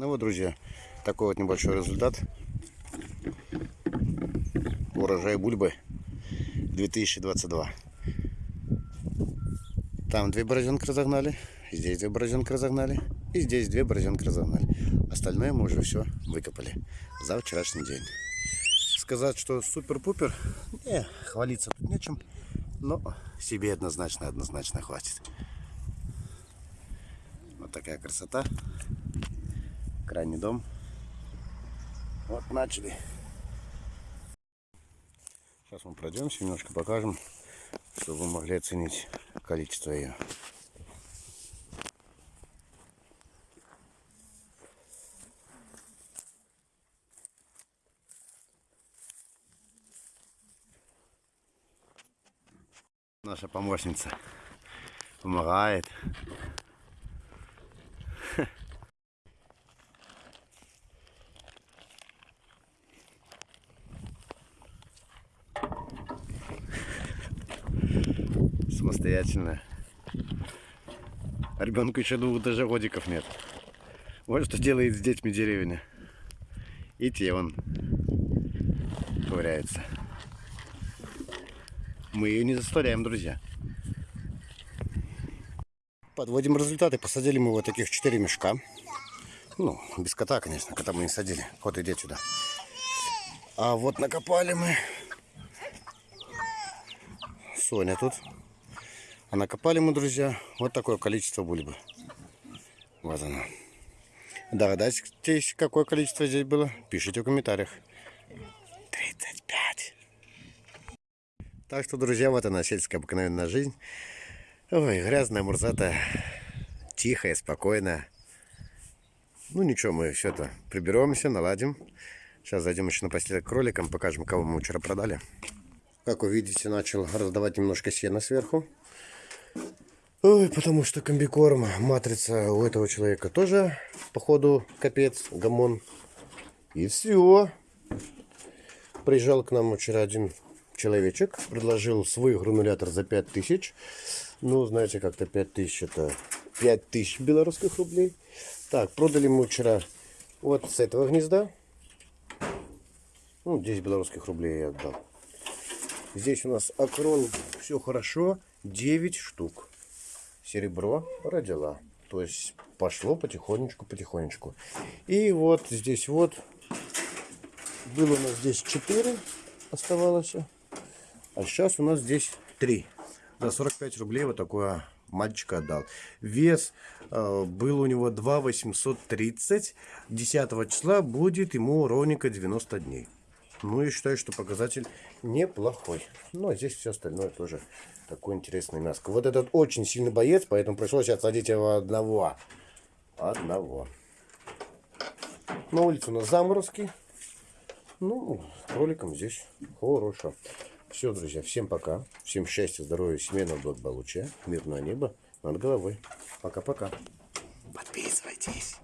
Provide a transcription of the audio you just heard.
Ну вот, друзья, такой вот небольшой результат. Урожай бульбы 2022. Там две борозенки разогнали, здесь две борозенки разогнали, и здесь две борозенки разогнали. Остальное мы уже все выкопали за вчерашний день. Сказать, что супер-пупер, не, хвалиться тут нечем, но себе однозначно, однозначно хватит. Вот такая красота. Крайний дом. Вот начали. Сейчас мы пройдемся, немножко покажем, чтобы вы могли оценить количество ее. Наша помощница помогает. Самостоятельно. Ребенку еще двух даже годиков нет. Вот что делает с детьми деревня. И те он ковыряется. Мы ее не заставляем, друзья. Подводим результаты. Посадили мы вот таких 4 мешка. Ну, без кота, конечно. Кота мы не садили. Кот, иди сюда. А вот накопали мы. Соня тут. А накопали мы, друзья, вот такое количество бульбы. Вот оно. Догадайтесь, какое количество здесь было? Пишите в комментариях. 35. Так что, друзья, вот она, сельская обыкновенная жизнь. Ой, грязная, мурзатая, тихая, спокойная. Ну ничего, мы все это приберемся, наладим. Сейчас зайдем еще на постель к кроликам, покажем, кого мы вчера продали. Как вы видите, начал раздавать немножко сена сверху. Ой, потому что комбикорм, матрица у этого человека тоже, походу, капец, гамон. И все. Приезжал к нам вчера один человечек, предложил свой гранулятор за 5000. Ну, знаете, как-то 5000 это 5000 белорусских рублей. Так, продали мы вчера вот с этого гнезда. Ну, 10 белорусских рублей я отдал. Здесь у нас акрон, все хорошо, 9 штук. Серебро родила. То есть пошло потихонечку, потихонечку. И вот здесь вот, было у нас здесь 4 оставалось. А сейчас у нас здесь 3. За 45 рублей вот такое мальчика отдал. Вес э, был у него 2 830. 10 числа будет ему ровненько 90 дней. Ну, я считаю, что показатель неплохой. Ну, а здесь все остальное тоже такой интересный мяско. Вот этот очень сильный боец, поэтому пришлось отсадить его одного. Одного. На улице у нас заморозки. Ну, кроликом здесь хорошо. Все, друзья, всем пока. Всем счастья, здоровья, семейного благополучия, мирного неба над головой. Пока-пока. Подписывайтесь.